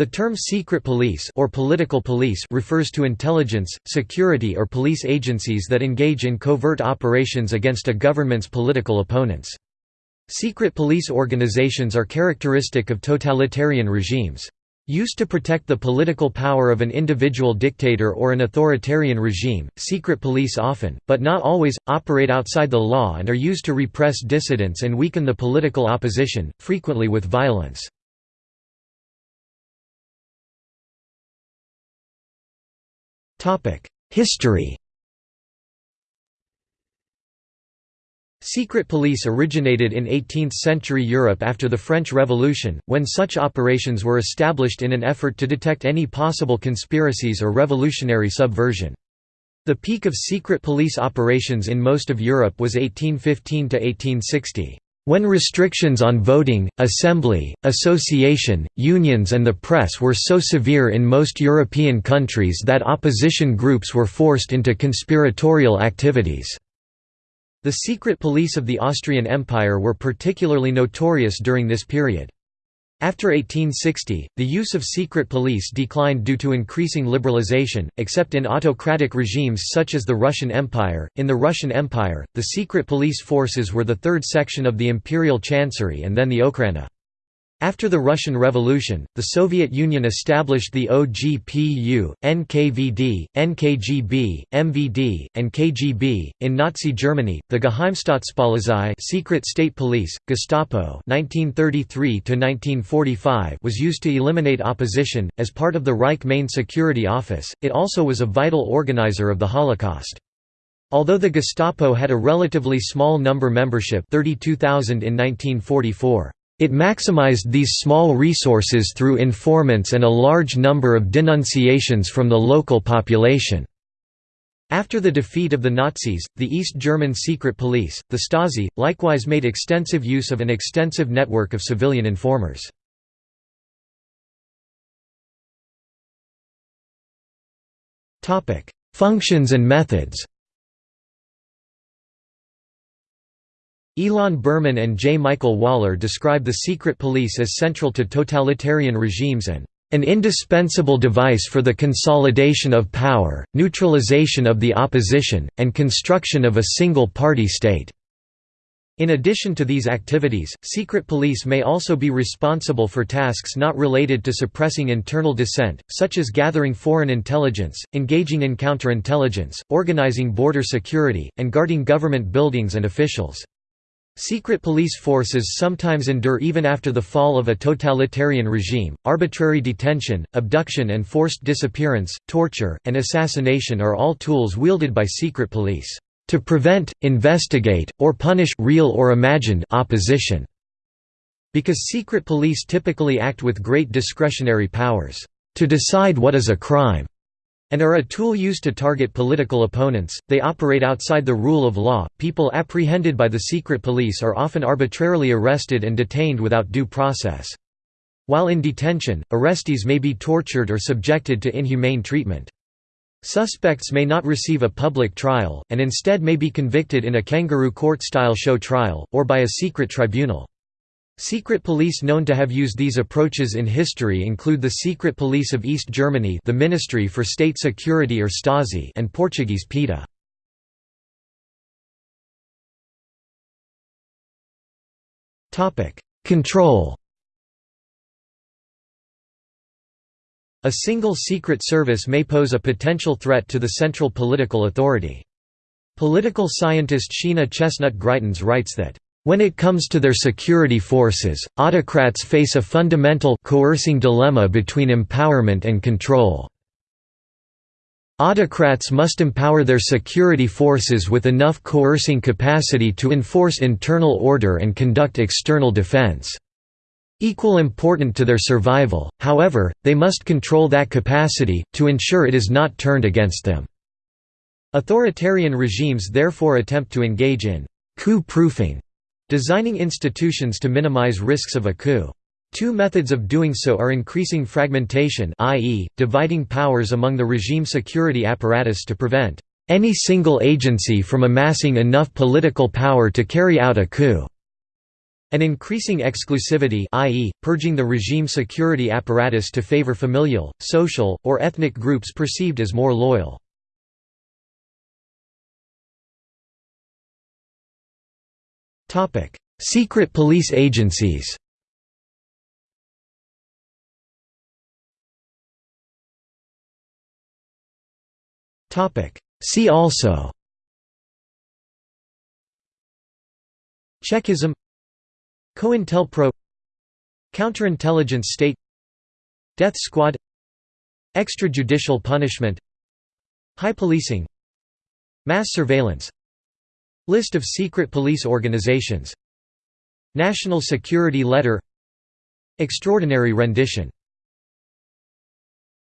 The term secret police or political police refers to intelligence, security or police agencies that engage in covert operations against a government's political opponents. Secret police organizations are characteristic of totalitarian regimes. Used to protect the political power of an individual dictator or an authoritarian regime, secret police often, but not always, operate outside the law and are used to repress dissidents and weaken the political opposition, frequently with violence. History Secret police originated in 18th-century Europe after the French Revolution, when such operations were established in an effort to detect any possible conspiracies or revolutionary subversion. The peak of secret police operations in most of Europe was 1815–1860. When restrictions on voting, assembly, association, unions and the press were so severe in most European countries that opposition groups were forced into conspiratorial activities. The secret police of the Austrian Empire were particularly notorious during this period. After 1860, the use of secret police declined due to increasing liberalization, except in autocratic regimes such as the Russian Empire. In the Russian Empire, the secret police forces were the third section of the imperial chancery and then the Okhrana. After the Russian Revolution, the Soviet Union established the OGPU, NKVD, NKGB, MVD, and KGB. In Nazi Germany, the Geheimstaatspolizei, secret state police, Gestapo, 1933 to 1945, was used to eliminate opposition as part of the Reich Main Security Office. It also was a vital organizer of the Holocaust. Although the Gestapo had a relatively small number membership, 32,000 in 1944. It maximized these small resources through informants and a large number of denunciations from the local population. After the defeat of the Nazis, the East German secret police, the Stasi, likewise made extensive use of an extensive network of civilian informers. Functions and methods Ilan Berman and J. Michael Waller describe the secret police as central to totalitarian regimes and an indispensable device for the consolidation of power, neutralization of the opposition, and construction of a single-party state." In addition to these activities, secret police may also be responsible for tasks not related to suppressing internal dissent, such as gathering foreign intelligence, engaging in counterintelligence, organizing border security, and guarding government buildings and officials. Secret police forces sometimes endure even after the fall of a totalitarian regime. Arbitrary detention, abduction and forced disappearance, torture, and assassination are all tools wielded by secret police to prevent, investigate, or punish real or imagined opposition. Because secret police typically act with great discretionary powers to decide what is a crime and are a tool used to target political opponents. They operate outside the rule of law. People apprehended by the secret police are often arbitrarily arrested and detained without due process. While in detention, arrestees may be tortured or subjected to inhumane treatment. Suspects may not receive a public trial, and instead may be convicted in a kangaroo court-style show trial, or by a secret tribunal. Secret police known to have used these approaches in history include the Secret Police of East Germany the Ministry for State Security or Stasi and Portuguese PIDE. Control A single secret service may pose a potential threat to the central political authority. Political scientist Sheena Chestnut Greitens writes that when it comes to their security forces, autocrats face a fundamental coercing dilemma between empowerment and control. Autocrats must empower their security forces with enough coercing capacity to enforce internal order and conduct external defense. Equal important to their survival, however, they must control that capacity, to ensure it is not turned against them. Authoritarian regimes therefore attempt to engage in coup-proofing Designing institutions to minimize risks of a coup. Two methods of doing so are increasing fragmentation i.e., dividing powers among the regime security apparatus to prevent any single agency from amassing enough political power to carry out a coup, An increasing exclusivity i.e., purging the regime security apparatus to favor familial, social, or ethnic groups perceived as more loyal. Secret police agencies. Topic: See also. Chekism COINTELPRO. Counterintelligence state. Death squad. Extrajudicial punishment. High policing. Mass surveillance List of secret police organizations. National Security Letter. Extraordinary rendition